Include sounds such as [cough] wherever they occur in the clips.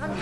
ね。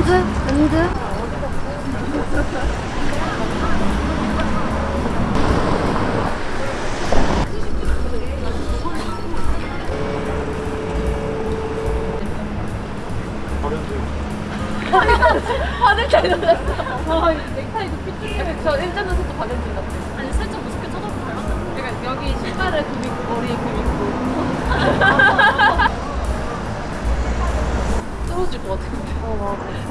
은드? 은드? 화를 잘 놀랐어. 아, 넥타이도 삐뚤게. 저 일전 눈썹도 박연진 같아. 아니, 살짝 무섭게 쳐다볼까요? 그러니까 여기 신발에 금 있고, 머리에 금 있고. 떨어질 것 같은데. 어, 맞아.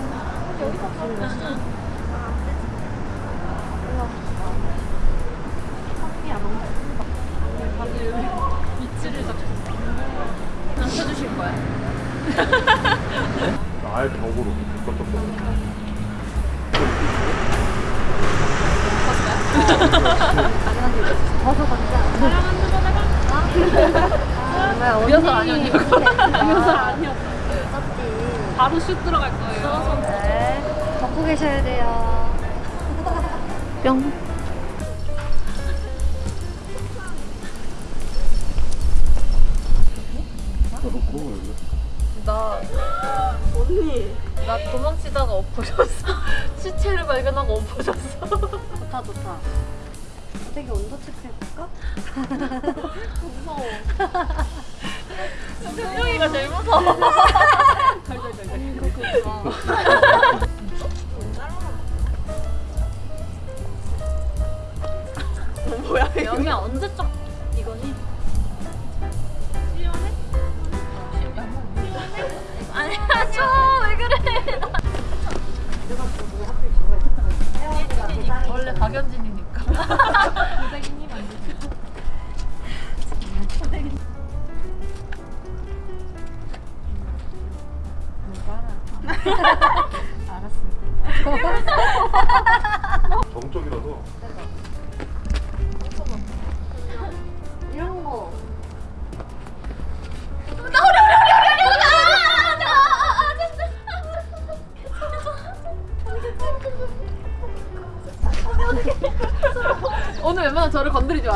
다들 위치를 잡고. 남겨주실 거야? 아예 벽으로 벗어 걷자. 정말 리허설 아니었냐고. [laughs] 리허설 아니었지. 바로 슛 들어갈 거예요. 네. 걷고 계셔야 돼요. 뿅. 나 언니 나 도망치다가 엎어졌어 [laughs] 시체를 발견하고 엎어졌어 좋다, 좋다. 되게 온도 체크해볼까? [laughs] 무서워 [laughs] 승용이가 제일 무서워. 뭐야 여기 언제적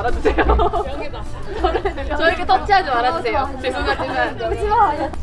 말아주세요. 저에게 터치하지 말아주세요. 죄송하지만. 오지 마.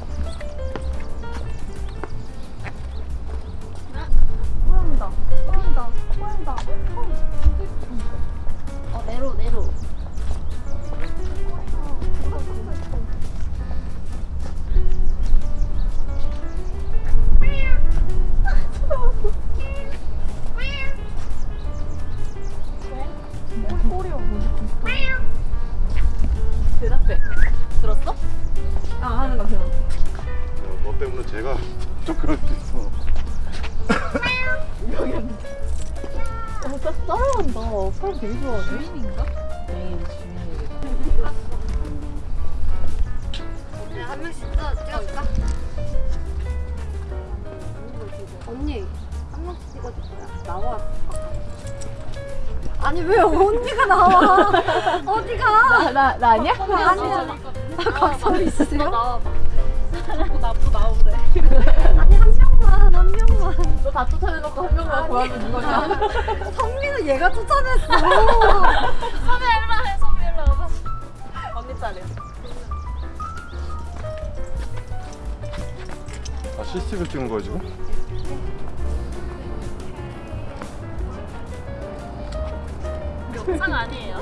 제가 좀 그럴 수 있어 어, 딱 따라간다. 사람 되게 좋아하네. 메인인가? 메인 중요해. 네, 한 명씩 찍어, 찍어줄까? 언니, 한 명씩 찍어줄 거야. 나와. 아니, 왜 언니가 나와? [laughs] 어디가? 나, 나 아니야? 아니야. 각성 있으세요? 나보고 나오래. 아니, 한 명만, 한 명만. 너 다 쫓아내놓고 한 명만 구하면 누구냐? [laughs] 성민은 얘가 쫓아냈어. [laughs] 선배 일로 해, 선배 일로 와봐. 언니 딸이야. 아 CCTV 찍은 거야 지금? 영상 아니에요.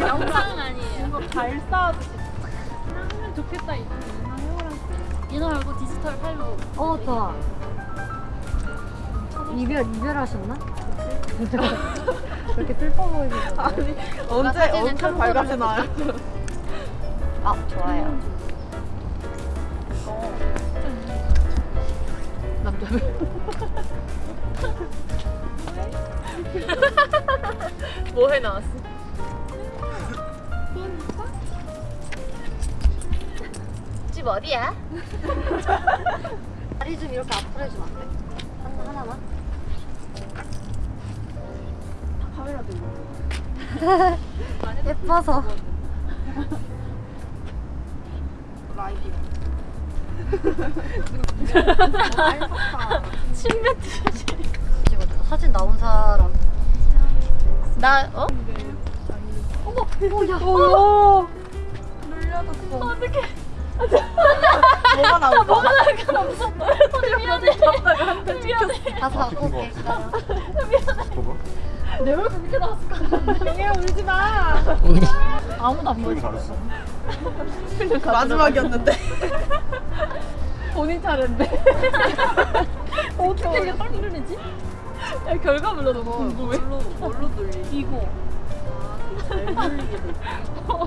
영상 아니에요. 이거 잘 쌓아주시. 하면 좋겠다 이거. 이거 말고 디지털 팔로. 어, 좋아. 이별, 이별하셨나? 그렇게 슬퍼 보이는 거 아니, 언제 언제 밝아지 나요? 아, 좋아요. 난뭐해 나왔어? 집 어디야? [laughs] 다리 좀 이렇게 앞으로 해주면 안 돼? 하나, 하나만? 카메라 들고. [laughs] 예뻐서. [laughs] 라이브. 찍어줘. 사진 나온 사람. 나 어? 어머, 오, 야. 오. 눌려졌어. 어떡해. 나올까? 뭐가 나올까? 무섭다. 미안해. 미안해. 가서 갖고 올게. 봐봐. 내 얼굴 그렇게 나왔을까? 영애야 울지 마. 아무도 안 보였어. 마지막이었는데. 본인 차례인데. 어떻게 이게 빨리 눌리지? 야, 결과물로 너무 궁금해. 뭘로, 뭘로 눌리? 이거. 잘 눌리게 돼. [laughs] 다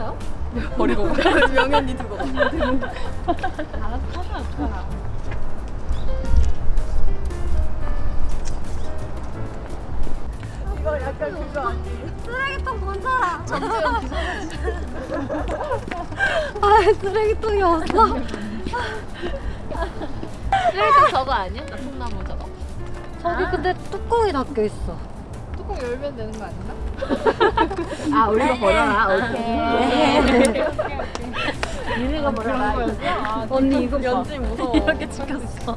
리 던지고. 버리고 명현이 두고 알았어 하자 이거 약간 그거 아니에요? 쓰레기통 본 사람. 전재현 기사 [laughs] 아, 쓰레기통이 없어. 쓰레기통 저거 아니야? 나통나무 저거? 저기 근데 뚜껑이 닫혀 있어. 뚜껑 열면 되는 거 아닌가? [laughs] 아, 우리가 버려라. 오케이. 니네가 [laughs] 버려라. 아, 언니 이거 봐. 연지 무서워 이렇게 찍혔어.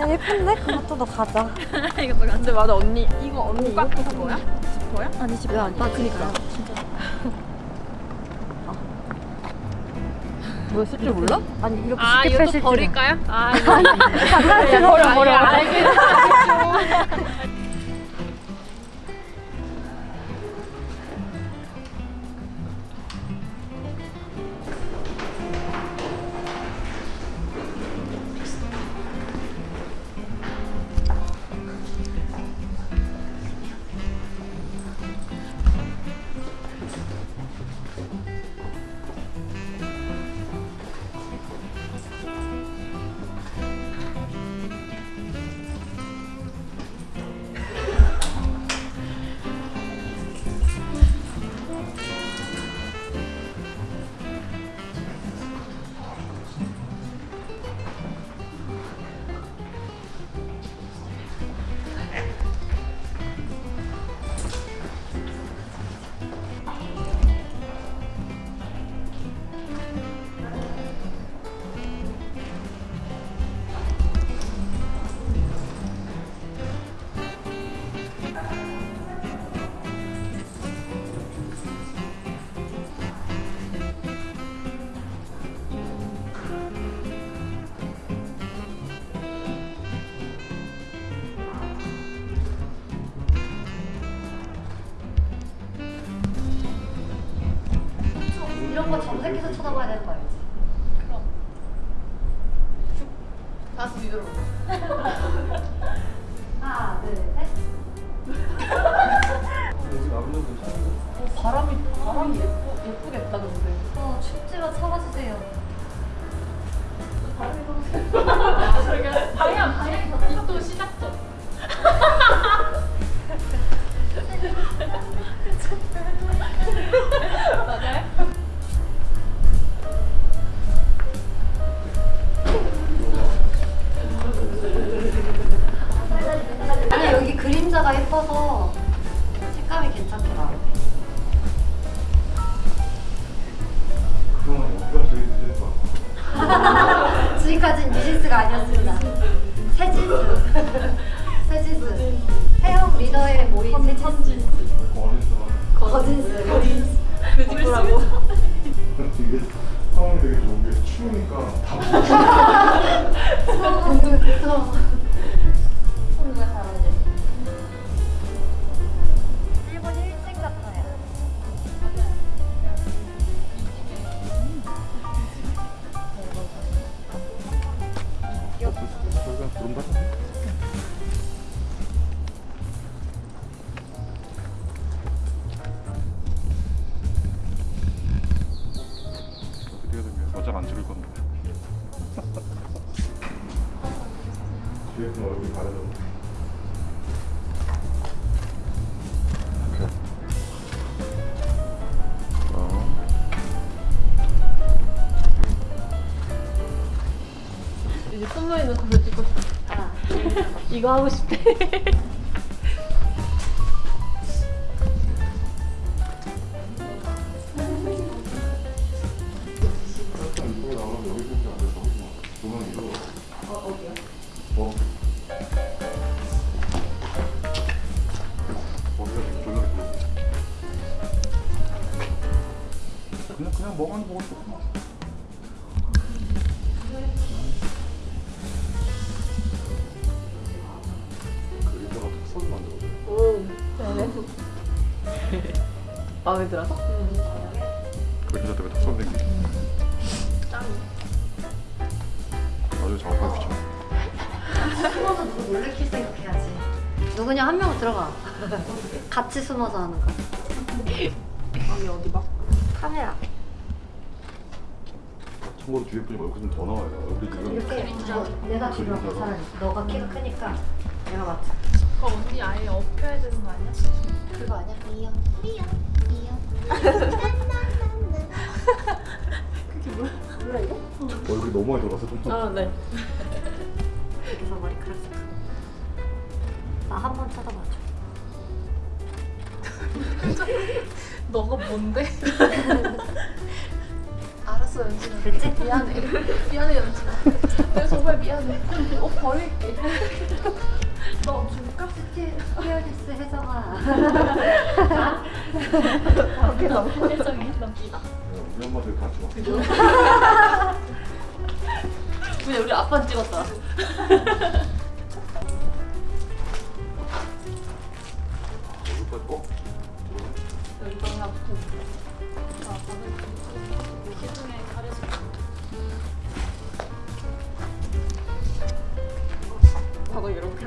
야, 예쁜데? 그것도 너 가자. [laughs] 이것도 근데 맞아 언니 이거 언니 이거 거야? 지퍼야? 아니, 안 나, 그니까. 뭐쓸줄 몰라? 아니, 이렇게 아 쉽게 이것도 펼칠 줄. 버릴까요? 아 버려 버려. 버려 알겠어 정색해서 쳐다봐야 되는 거 알지? 이제 숨어 있는 거를 찍고 싶어. 아, 이거 하고 싶대. 살짝 이쪽에 나오면 여기 마음에 들어서? 그 여자 때문에 톡소리 생기. 짱. 아주 작업하기 귀찮아. 숨어서 누구 놀래킬 생각해야지. 누구냐 한 명 들어가. 같이 숨어서 하는 거. 여기 어디 봐? 카메라. 참고로 뒤에 분이 얼굴 좀 더 나와요. 얼굴이 지금 이렇게 뭐 내가 뒤로 차라리. 너가 키가 크니까 내가 맞지. 그 언니 아예 업혀야 되는 거 아니야? 그거 아니야? 이요. 이요. 이요. 얼굴이 너무 많이 돌아서 좀. 아 네. 여기서 머리카락 쓱. 나한 번 쳐다봐줘. [laughs] 너가 뭔데? [laughs] 알았어 연진아. 됐지? 미안해. 미안해 연진아. 내가 정말 미안해. 옷 버릴게. [laughs] 너? 그게 너무 혜정이 넘기다. 우리 엄마들 같이 와. 그냥 우리 아빠 찍었다. 붙어. 아. 봐봐 이렇게